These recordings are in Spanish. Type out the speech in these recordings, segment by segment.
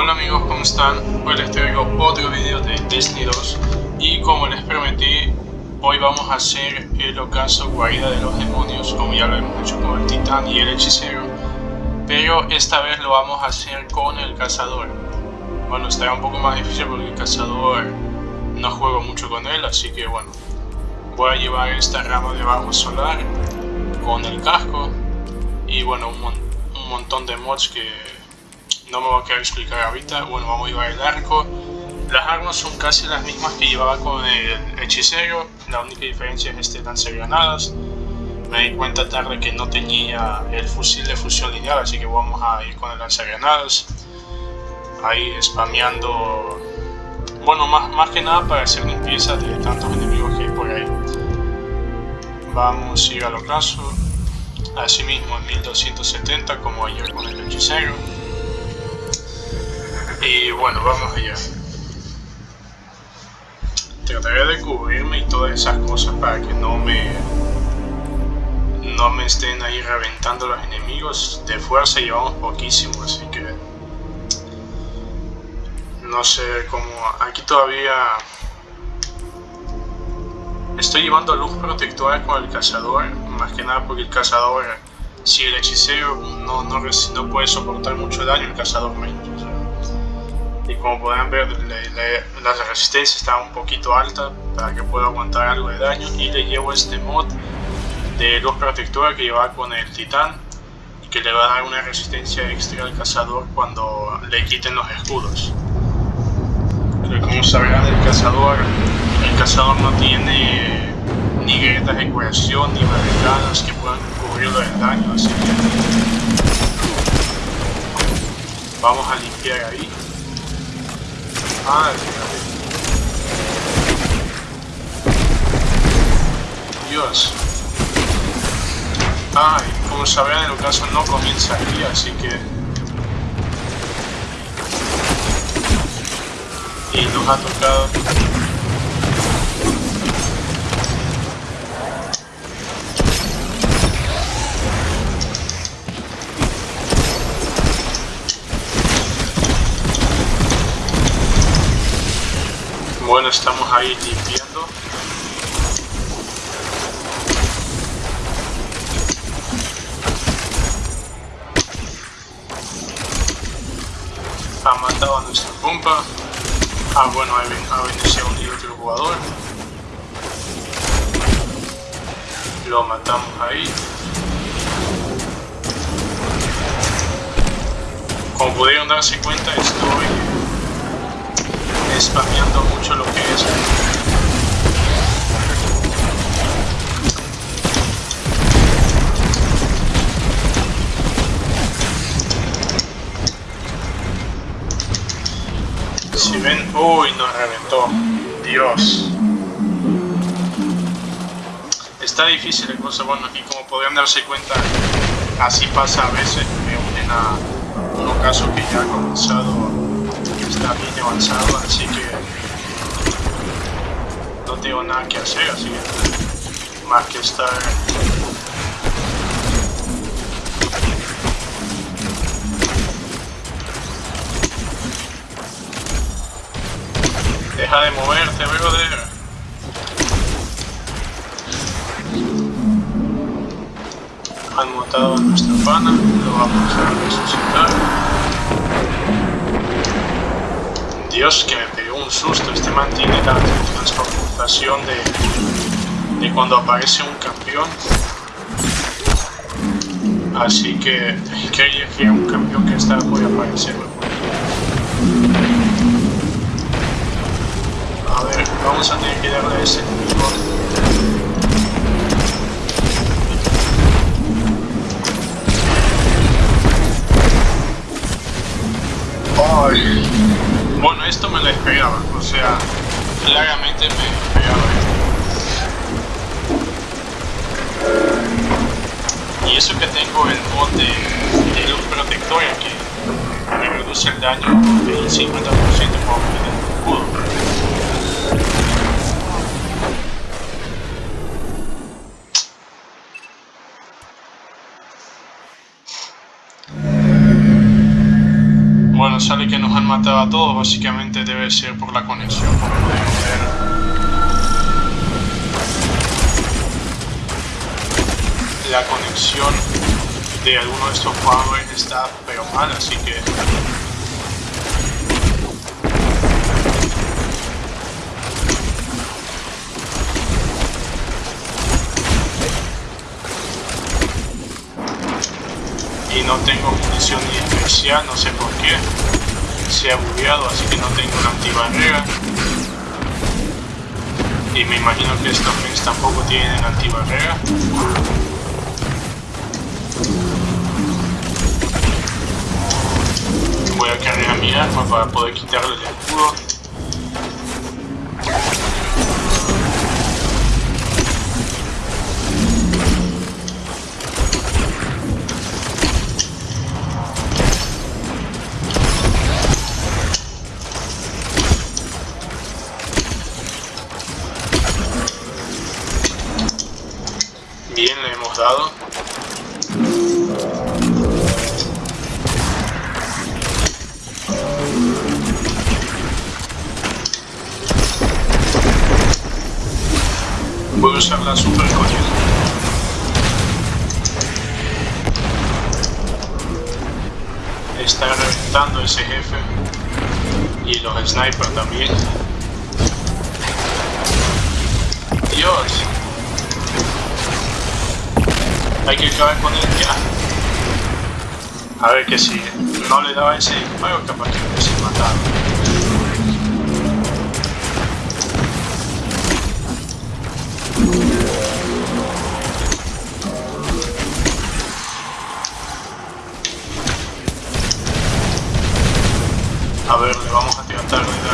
Hola amigos, ¿cómo están? Hoy les traigo otro video de Destiny 2 y como les prometí, hoy vamos a hacer el ocaso guarida de los demonios como ya lo hemos hecho con el titán y el hechicero pero esta vez lo vamos a hacer con el cazador bueno, estará un poco más difícil porque el cazador no juego mucho con él, así que bueno voy a llevar esta rama de bajo solar con el casco y bueno, un, un montón de mods que no me voy a querer explicar ahorita. Bueno, vamos a llevar el arco. Las armas son casi las mismas que llevaba con el hechicero, la única diferencia es este lanzagranadas. Me di cuenta tarde que no tenía el fusil de fusión lineal, así que vamos a ir con el lanzagranadas. Ahí spameando, bueno, más, más que nada para hacer limpieza de tantos enemigos que hay por ahí. Vamos a ir al ocaso, así mismo en 1270 como ayer con el hechicero. Y bueno, vamos allá. Trataré de cubrirme y todas esas cosas para que no me no me estén ahí reventando los enemigos. De fuerza llevamos poquísimo, así que no sé cómo... Aquí todavía estoy llevando luz protectora con el cazador, más que nada porque el cazador, si el hechicero no, no, no puede soportar mucho daño, el cazador menos y como pueden ver la resistencia está un poquito alta para que pueda aguantar algo de daño. Y le llevo este mod de luz protectora que lleva con el titán y que le va a dar una resistencia extra al cazador cuando le quiten los escudos. Pero como sabrán el cazador el cazador no tiene ni grietas de curación ni barricadas que puedan cubrirlo del daño así que vamos a limpiar ahí Ay, Dios. Ay, como sabrán el ocaso no comienza aquí, así que... Y nos ha tocado Bueno, estamos ahí limpiando. Ha matado a nuestra pompa. Ah, bueno, ha vencido un otro jugador. Lo matamos ahí. Como pudieron darse cuenta, estoy spameando mucho lo que es. Si ven uy nos reventó. Dios. Está difícil el cosa bueno y como podrían darse cuenta así pasa a veces me unen a un ocaso que ya ha comenzado está bien avanzado, así que no tengo nada que hacer, así que más que estar Deja de moverte, brother. Han montado a nuestra pana, lo vamos a resucitar. Dios, que me pegó un susto. Este mantiene la transformación de, de cuando aparece un campeón. Así que creía que un campeón que estaba por aparecer. A ver, vamos a tener que darle a ese esto me lo esperaba, o sea, claramente me esperaba Y eso que tengo el mod de, luz protectora que me reduce el daño del 50% como el escudo. Matado a todos, básicamente debe ser por la conexión, como podemos ver. La conexión de alguno de estos jugadores está pero mal, así que y no tengo munición ni especial, no sé por qué. Se ha bugueado, así que no tengo una antibarrera. Y me imagino que estos mins tampoco tienen antibarrera. Voy a cargar mi arma para poder quitarle el escudo. Hay que acabar con él ya. A ver que si no le daba ese disparo, capaz que hubiese matado. A ver, le vamos a tratar de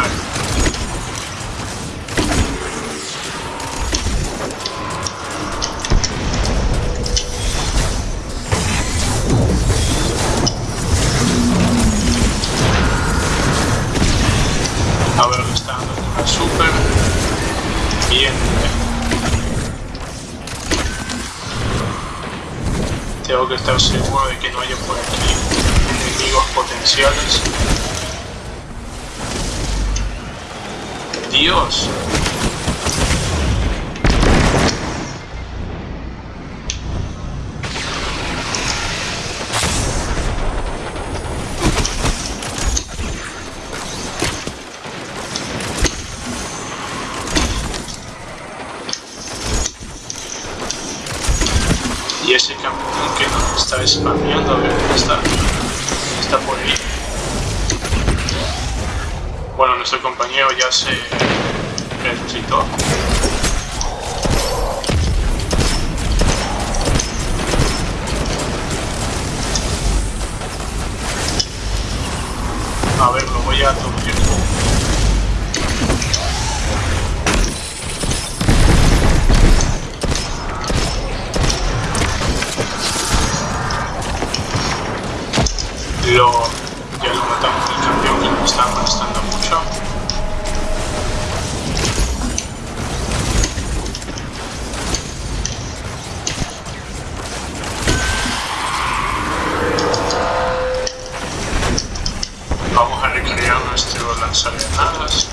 Bien. Tengo que estar seguro de que no haya por aquí enemigos potenciales. Dios. Spameando, a ver dónde está. Está por ahí. Bueno, nuestro compañero ya se resucitó. A ver, lo voy a aturdir. Lo, ya lo matamos el campeón que nos está molestando mucho. Vamos a recrear nuestro lanzagranadas.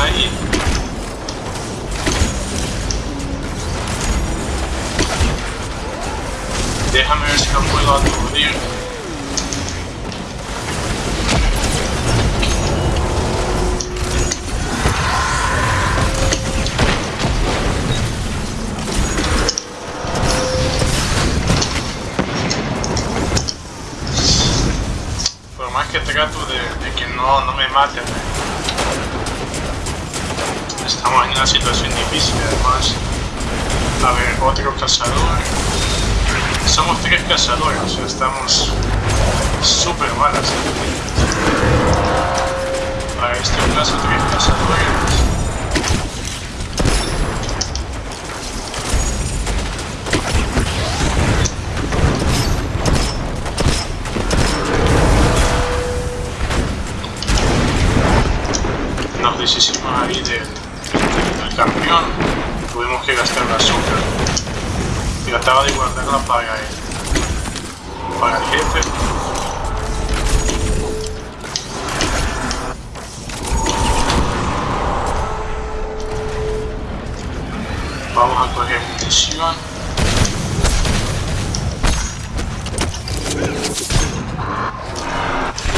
aí. Derramei os campos lá do rio. Por mais que te gato de, de que não não me mate né? Estamos en una situación difícil además. A ver, otro cazador. Somos tres cazadores, o sea, estamos súper malas. Para este caso, tres cazadores. Que gastar la azúcar. Trataba de guardarla para el, para el jefe. Vamos a coger munición.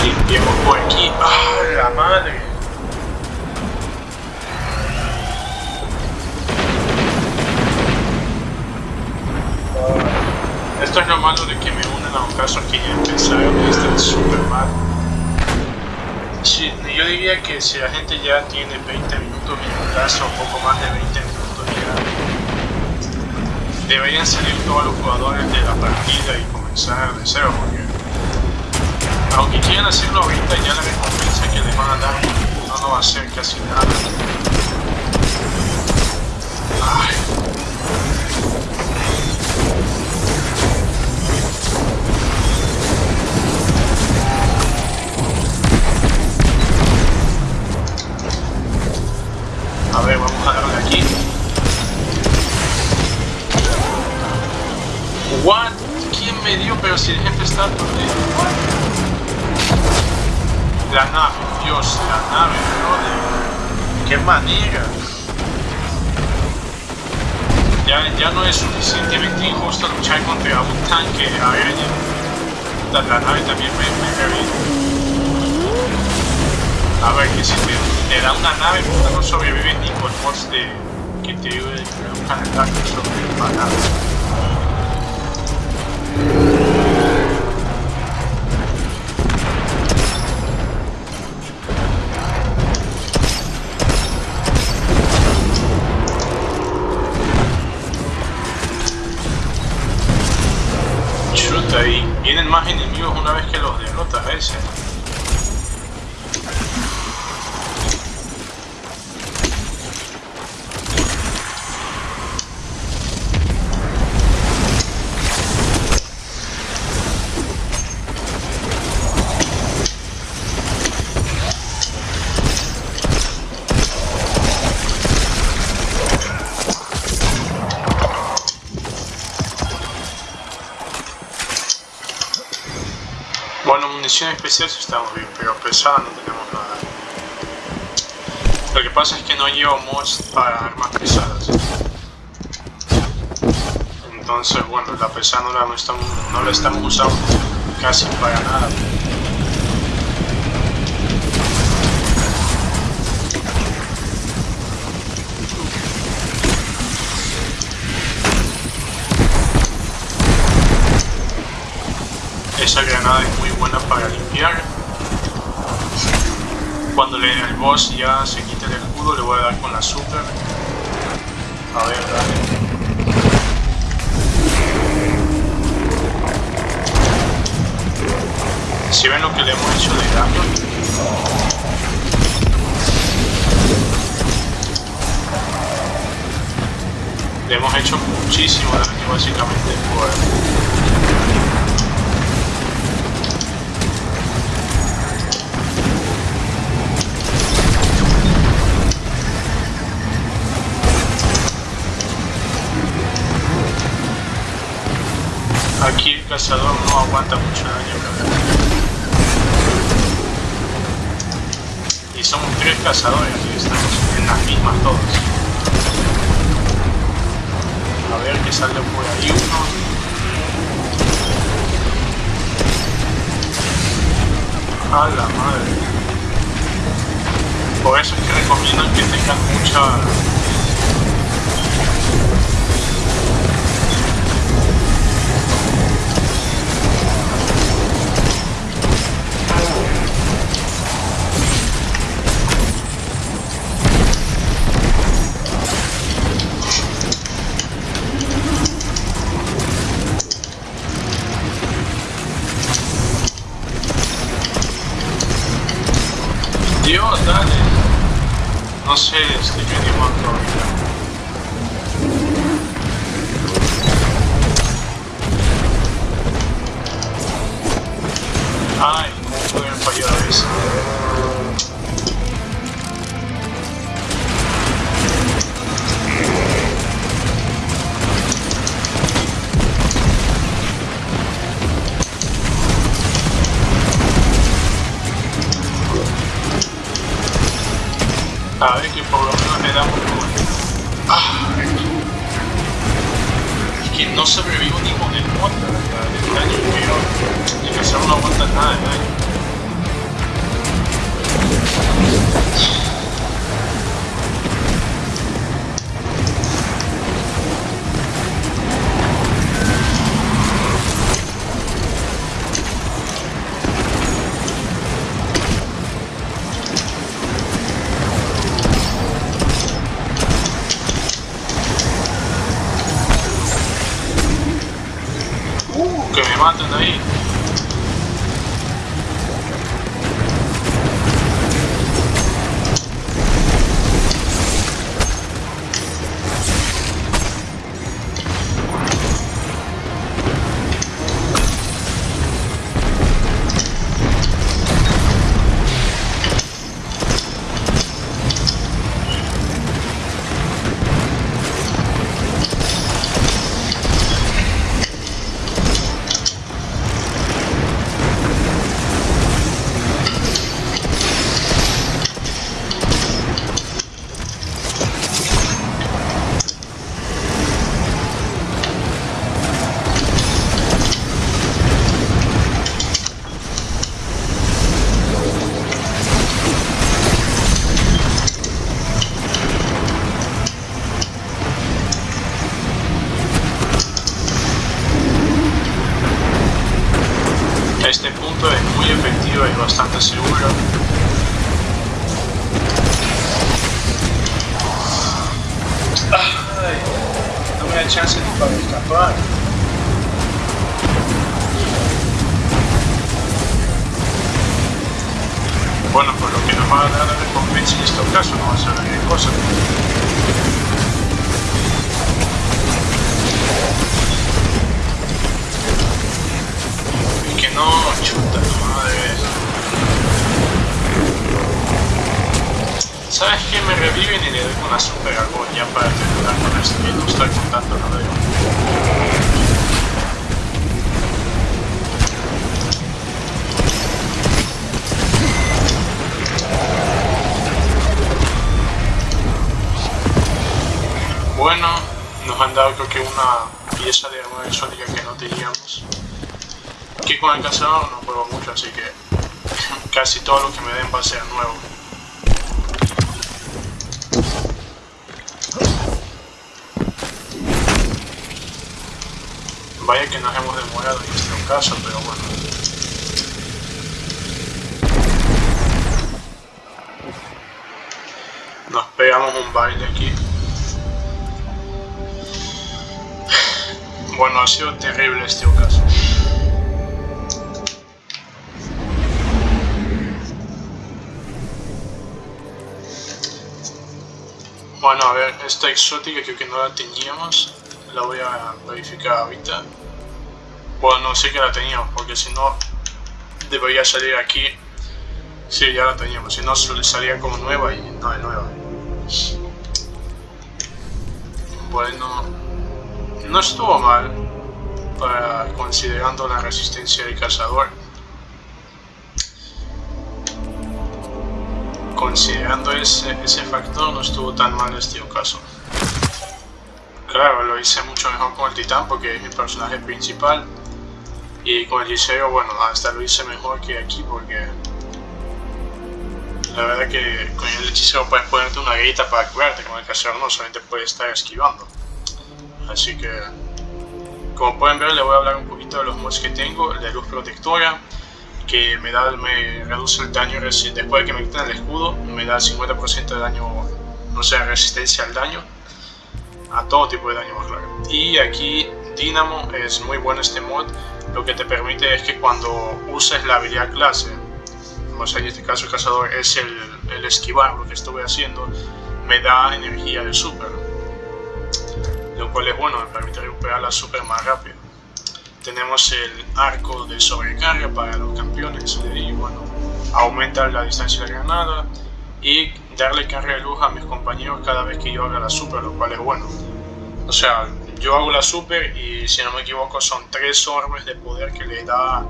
Limpiemos por aquí. ¡Ah, la madre! Esto es lo malo de que me unen a un caso aquí y empezaron y están súper mal. Sí, yo diría que si la gente ya tiene 20 minutos en un caso, un poco más de 20 minutos ya, deberían salir todos los jugadores de la partida y comenzar de cero, porque aunque quieran hacerlo ahorita, ya la recompensa que les van a dar no, no va a ser casi nada. Ay. Ya, no es suficientemente injusto luchar contra un tanque aéreo. La, la nave también me, me a ver, que si te, da una nave, no sobrevive ni con mods de que te buscan el ataque sobre la nave. situation. Munición especial sí estamos bien, pero pesada no tenemos nada. Lo que pasa es que no llevo mods para armas pesadas. Entonces, bueno, la pesada no la, no estamos, la estamos usando casi para nada. Esa granada es buena para limpiar. Cuando le, el boss ya se quite el escudo, le voy a dar con la super. A ver, dale. Si ven lo que le hemos hecho de daño. Le hemos hecho muchísimo daño básicamente por cazador no aguanta mucho daño, Y somos tres cazadores, y estamos en las mismas todos. A ver que sale por ahí uno. A la madre. Por eso es que recomiendan que tengan mucha Dios, dale. No sé, estoy venimos ahorita. Ay, no pueden fallar eso. A ver que por lo menos le damos como... Ah, es que no sobrevivo ni con el muerto del daño que el cazador no aguanta nada de daño. Este punto es muy efectivo y bastante seguro. Ay, no me da chance ni para escapar. Bueno, por lo que nos va a dar la recompensa en este caso, no va a ser gran cosa. No, chuta madre. ¿Sabes qué? Me reviven y le doy una super agonía para terminar con esto y no estar contando nada de Bueno, nos han dado creo que una pieza de arma exótica que no teníamos que con el cazador no juego mucho, así que casi todo lo que me den va a ser nuevo. Vaya que nos hemos demorado en este caso, pero bueno. Nos pegamos un baile aquí. Bueno, ha sido terrible este ocaso. Bueno, a ver, esta exótica creo que no la teníamos. La voy a verificar ahorita. Bueno, no sé que la teníamos, porque si no, debería salir aquí. Sí, ya la teníamos, si no salía como nueva y no es nueva. Bueno, no estuvo mal, para, considerando la resistencia del cazador. Considerando ese, ese factor no estuvo tan mal este ocaso. Claro, lo hice mucho mejor con el titán porque es mi personaje principal y con el hechicero, bueno, hasta lo hice mejor que aquí porque la verdad que con el hechicero puedes ponerte una grita para curarte, con el cazador no, solamente puedes estar esquivando. Así que, como pueden ver, le voy a hablar un poquito de los mods que tengo, de luz protectora, que me da me reduce el daño después de que me quiten el escudo me da el 50% de daño no sé resistencia al daño a todo tipo de daño más claro y aquí Dynamo es muy bueno este mod lo que te permite es que cuando uses la habilidad clase o sea en este caso el cazador es el, el esquivar, lo que estuve haciendo, me da energía de super. Lo cual es bueno, me permite recuperar la super más rápido. Tenemos el arco de sobrecarga para los campeones y bueno, aumenta la distancia de granada y darle carga de luz a mis compañeros cada vez que yo haga la super, lo cual es bueno. O sea, yo hago la super y si no me equivoco son tres orbes de poder que le da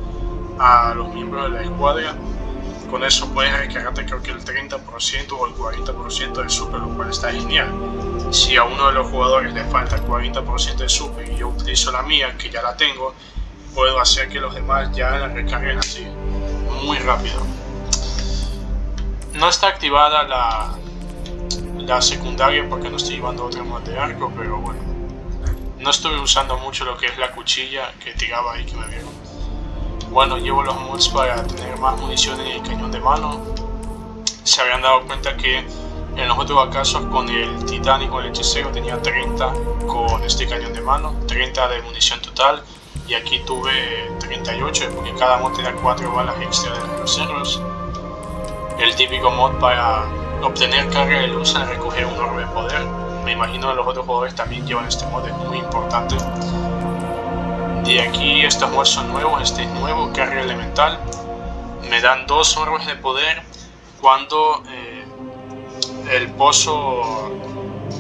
a los miembros de la escuadra. Con eso puedes recargarte creo que el 30% o el 40% de super, lo cual está genial. Si a uno de los jugadores le falta el 40% de super y yo utilizo la mía, que ya la tengo, puedo hacer que los demás ya la recarguen así, muy rápido. No está activada la, la secundaria porque no estoy llevando otro mod de arco, pero bueno. No estoy usando mucho lo que es la cuchilla que tiraba ahí que me vieron. Bueno, llevo los mods para tener más munición en el cañón de mano. Se habían dado cuenta que en los otros casos con el titánico el hechicero tenía 30 con este cañón de mano, 30 de munición total y aquí tuve 38 porque cada mod te da 4 balas extra de los cerros el típico mod para obtener carga de luz al recoger un orbe de poder. Me imagino que los otros jugadores también llevan este mod, es muy importante. De aquí estos son nuevos, este es nuevo, carga elemental. Me dan dos orbes de poder cuando eh, el pozo...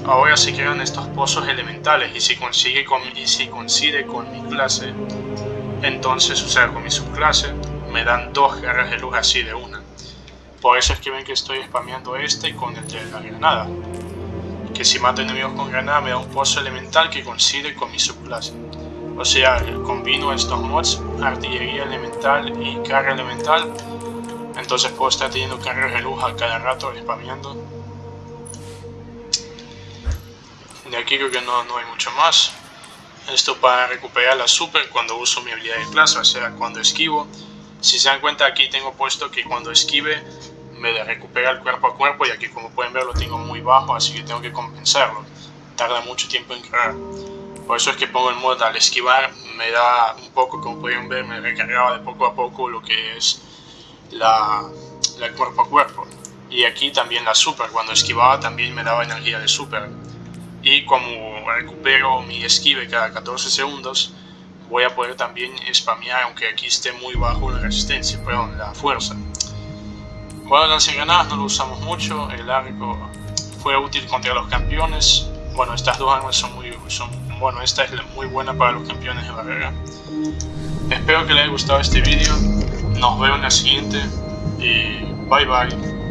Ahora se crean estos pozos elementales y si, consigue con, y si coincide con mi clase, entonces, o sea, con mi subclase, me dan dos garras de luz así de una. Por eso es que ven que estoy spameando este con el de la granada. Que si mato enemigos con granada me da un pozo elemental que coincide con mi subclase. O sea, combino estos mods, artillería elemental y carga elemental. Entonces puedo estar teniendo cargas de luz a cada rato spameando. De aquí creo que no, no hay mucho más. Esto para recuperar la super cuando uso mi habilidad de clase, o sea, cuando esquivo. Si se dan cuenta aquí tengo puesto que cuando esquive me recupera el cuerpo a cuerpo y aquí como pueden ver lo tengo muy bajo así que tengo que compensarlo tarda mucho tiempo en cargar por eso es que pongo el modo al esquivar me da un poco como pueden ver me recargaba de poco a poco lo que es la, cuerpo a cuerpo. Y aquí también la super cuando esquivaba también me daba energía de super. Y como recupero mi esquive cada 14 segundos voy a poder también spamear aunque aquí esté muy bajo la resistencia, perdón, la fuerza. Bueno, granadas no lo usamos mucho, el arco fue útil contra los campeones. Bueno, estas dos armas son muy... Son, bueno, esta es muy buena para los campeones de barrera. Espero que les haya gustado este vídeo. Nos vemos en la siguiente y bye bye.